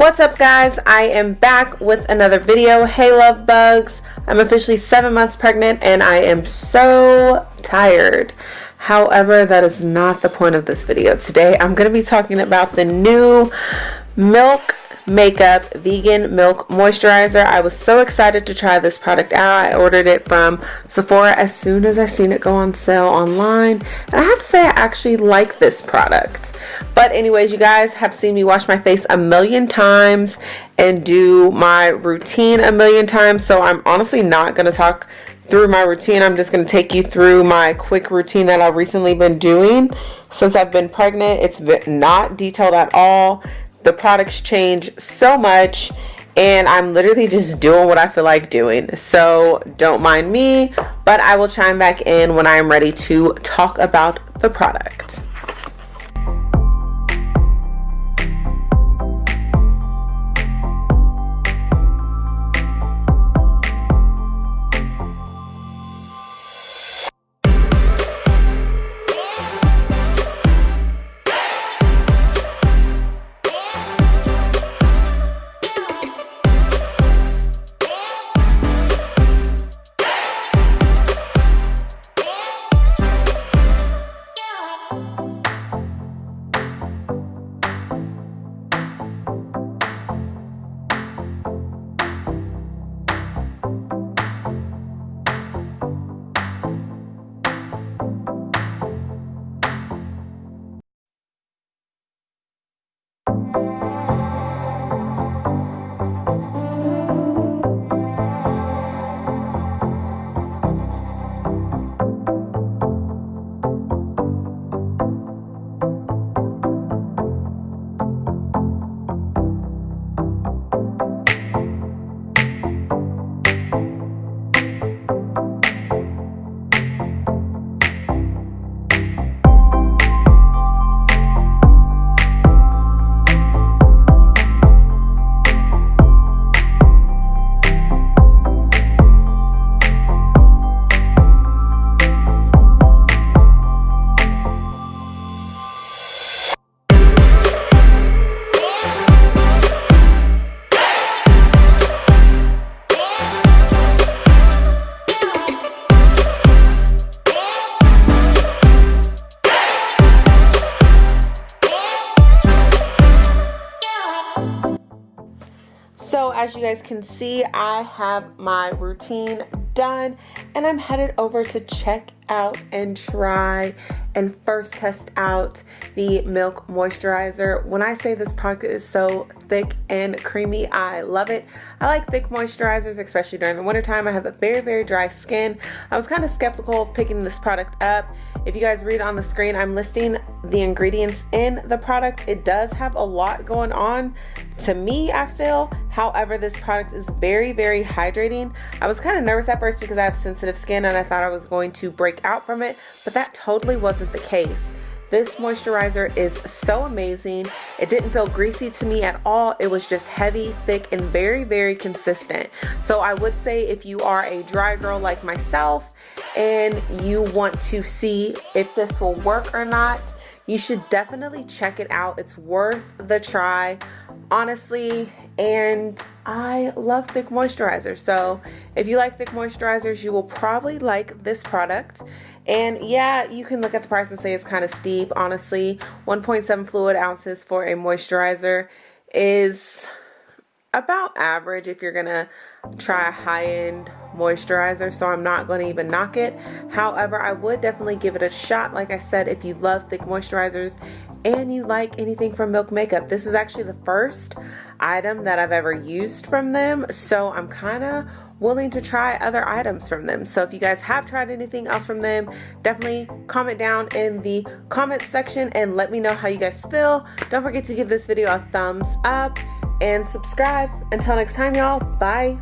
What's up guys? I am back with another video. Hey love bugs. I'm officially seven months pregnant and I am so tired. However, that is not the point of this video. Today I'm going to be talking about the new Milk Makeup Vegan Milk Moisturizer. I was so excited to try this product out. I ordered it from Sephora as soon as I seen it go on sale online. And I have to say I actually like this product. But anyways, you guys have seen me wash my face a million times and do my routine a million times. So I'm honestly not going to talk through my routine. I'm just going to take you through my quick routine that I've recently been doing. Since I've been pregnant, it's not detailed at all. The products change so much and I'm literally just doing what I feel like doing. So don't mind me, but I will chime back in when I am ready to talk about the product. As you guys can see, I have my routine done and I'm headed over to check out and try and first test out the Milk Moisturizer. When I say this product is so thick and creamy, I love it. I like thick moisturizers, especially during the wintertime. I have a very, very dry skin. I was kind of skeptical of picking this product up if you guys read on the screen, I'm listing the ingredients in the product. It does have a lot going on to me, I feel. However, this product is very, very hydrating. I was kind of nervous at first because I have sensitive skin and I thought I was going to break out from it, but that totally wasn't the case. This moisturizer is so amazing. It didn't feel greasy to me at all. It was just heavy, thick, and very, very consistent. So I would say if you are a dry girl like myself and you want to see if this will work or not, you should definitely check it out. It's worth the try, honestly. And I love thick moisturizers. So if you like thick moisturizers, you will probably like this product. And yeah, you can look at the price and say it's kind of steep. Honestly, 1.7 fluid ounces for a moisturizer is about average if you're gonna try a high-end moisturizer so I'm not going to even knock it. However I would definitely give it a shot. Like I said if you love thick moisturizers and you like anything from Milk Makeup this is actually the first item that I've ever used from them so I'm kind of willing to try other items from them. So if you guys have tried anything else from them definitely comment down in the comment section and let me know how you guys feel. Don't forget to give this video a thumbs up and subscribe. Until next time y'all. Bye